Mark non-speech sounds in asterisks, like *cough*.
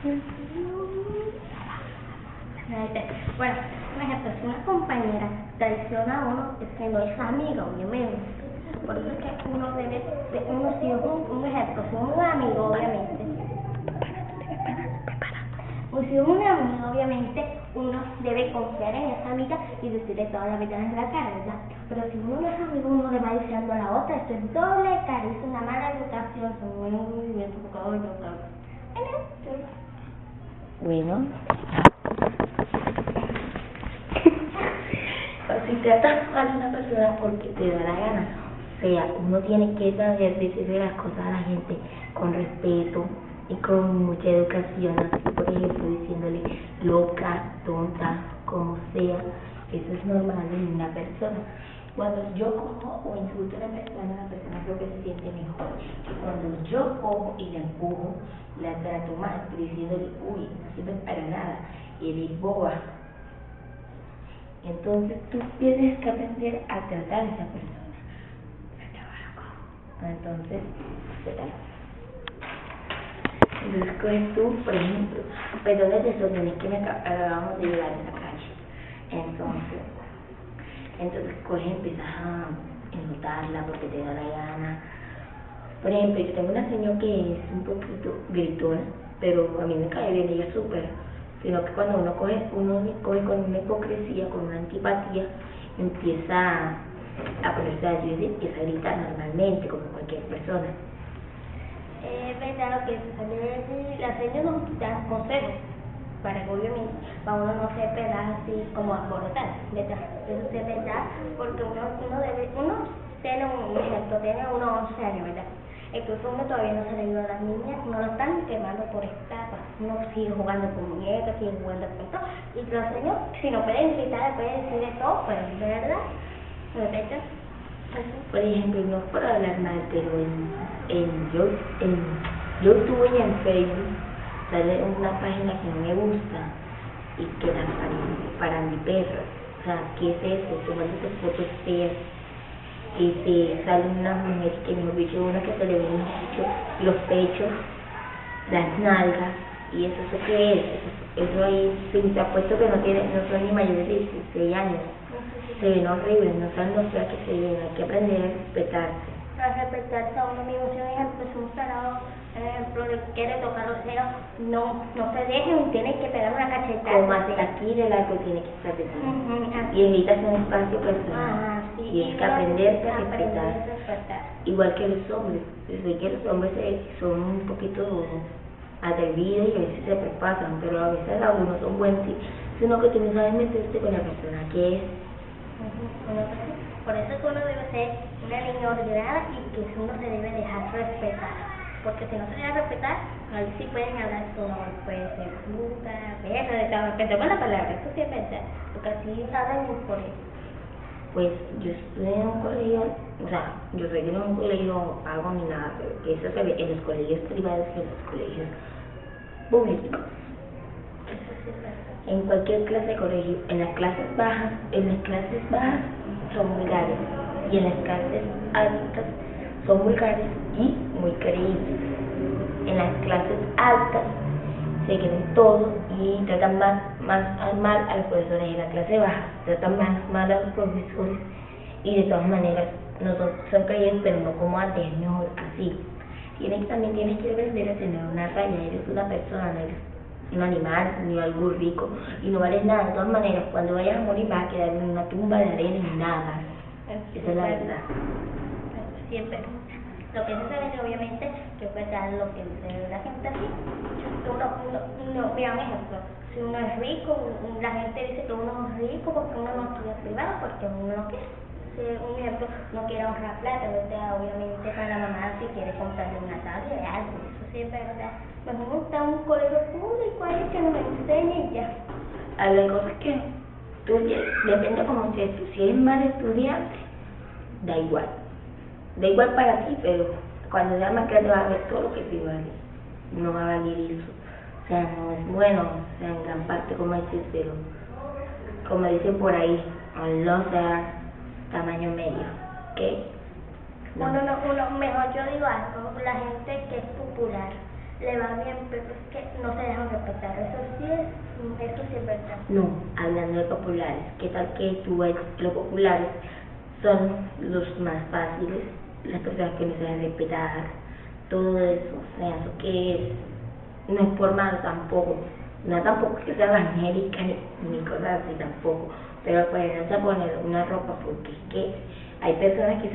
Bueno, por ejemplo, si una compañera traiciona a uno, es que no es amiga, obviamente. Por eso es que uno debe, uno si es un, un ejemplo, si es un amigo, obviamente. O si es un amigo, obviamente, uno debe confiar en esa amiga y decirle todas las verdades en la cara, ¿verdad? Pero si uno no es amigo, uno le va diciendo a la otra, esto es doble cara, es una mala educación, son un movimiento, por favor. Bueno. *laughs* si tratas mal a una persona porque te da la gana, o sea, uno tiene que saber decirle las cosas a la gente con respeto y con mucha educación, así por ejemplo diciéndole loca, tonta, como sea, eso es normal en una persona. Cuando yo cojo o insulto a una persona, la persona creo que se siente mejor. Cuando yo cojo y la empujo, la trato mal, diciéndole, uy, no sirve para nada, y eres boba. Entonces tú tienes que aprender a tratar a esa persona. Entonces, ¿qué tal? Entonces coges tú, por ejemplo, perdón de desórdenes que me acabamos de llegar a esa calle. Entonces, entonces coges y empiezas a insultarla porque te da la gana. Por ejemplo, yo tengo una señora que es un poquito gritona, pero a mí me cae bien, ella súper. Sino que cuando uno coge, uno coge con una hipocresía, con una antipatía, empieza a ponerse a y empieza a gritar normalmente, como cualquier persona. Es verdad lo que la señora nos da consejos para que obviamente para uno no se pela así como alborotar, ¿verdad? Eso es verdad, porque uno, uno debe, uno tiene un ejemplo, tiene unos 11 años, ¿verdad? Incluso uno todavía no se le dio a las niñas, no lo están quemando por etapas, uno sigue jugando con muñecas, sigue jugando con todo, y los señores, si no pueden gritar, pueden decir de todo, ¿verdad? ¿Verdad? Por ejemplo, no por hablar mal, pero en, en, yo, en YouTube y en Facebook sale una página que no me gusta y que la para, mi perro. O sea, ¿qué es eso? Tomando fotos feas. Y se sale una mujer que me dicho una que se le ven los pechos, las nalgas, y eso, ¿eso qué es? Eso, ahí, te apuesto que no tiene, no son ni mayores de 16 años. Se ven horribles, no saben lo que se ven, hay que aprender a respetarse. A respetarse a uno mismo, si un ejemplo es un tarado ejemplo, quiere tocar los senos, no, no se dejen, tiene que pegar una cachetada. Hasta aquí de largo tiene que estar uh -huh, Y necesitas un espacio personal. Ah, sí, y es que aprender a respetar. Igual que los hombres. Desde que los hombres son un poquito atrevidos y a veces se prepasan, pero a veces algunos son buenos, sino que tú no sabes meterte con la persona que es. Por eso es que uno debe ser una niña ordenada y que uno se debe dejar respetar porque si no se a respetar, ahí sí pueden hablar como puede ser puta, perra, de todo, con la palabra, eso sí es verdad, porque así saben por eso. Pues yo estuve en un colegio, o sea, yo soy en un colegio pago ni nada, pero que eso se ve en los colegios privados y en los colegios públicos. En cualquier clase de colegio, en las clases bajas, en las clases bajas son vulgares y en las clases altas son vulgares y muy creíbles. En las clases altas se creen todo y tratan más, más mal a los profesores. En la clase baja tratan más mal a los profesores y de todas maneras no son, son creíbles, pero no como antes, es mejor así. Tienes, también tienes que aprender a tener una raya, eres una persona, no eres un animal ni algo rico y no vales nada. De todas maneras, cuando vayas a morir vas a quedar en una tumba de arena y nada. Esa es la verdad. Siempre. Lo que se ve, obviamente, que puede dar lo que la gente así. Uno, uno, uno, mira un ejemplo, si uno es rico, la gente dice que uno es rico porque uno no estudia privado, porque uno no quiere. Si, un ejemplo, no quiere ahorrar plata, obviamente para la mamá si quiere comprarle una tabla de algo, eso sí es verdad. Mejor está un colegio público ahí que nos enseñe y ya. Hay cosas que tú, depende como si, si eres mal estudiante, da igual da igual para ti, pero cuando seas más grande vas a ver todo lo que te vale. No va a eso. O sea, no es bueno, o sea, en gran parte como dices, pero como dicen por ahí, no sea tamaño medio, ¿ok? No. Uno, no, uno, mejor yo digo algo, la gente que es popular, le va bien, pero es que no se dejan respetar. Eso sí es, eso sí es verdad. No, hablando de populares, ¿qué tal que tú ves los populares son los más fáciles, las personas que no se deben respetar, todo eso, o sea, eso que es, no es por malo tampoco, no tampoco que sea evangélica ni, ni cosas así tampoco, pero pues no se poner una ropa porque es que hay personas que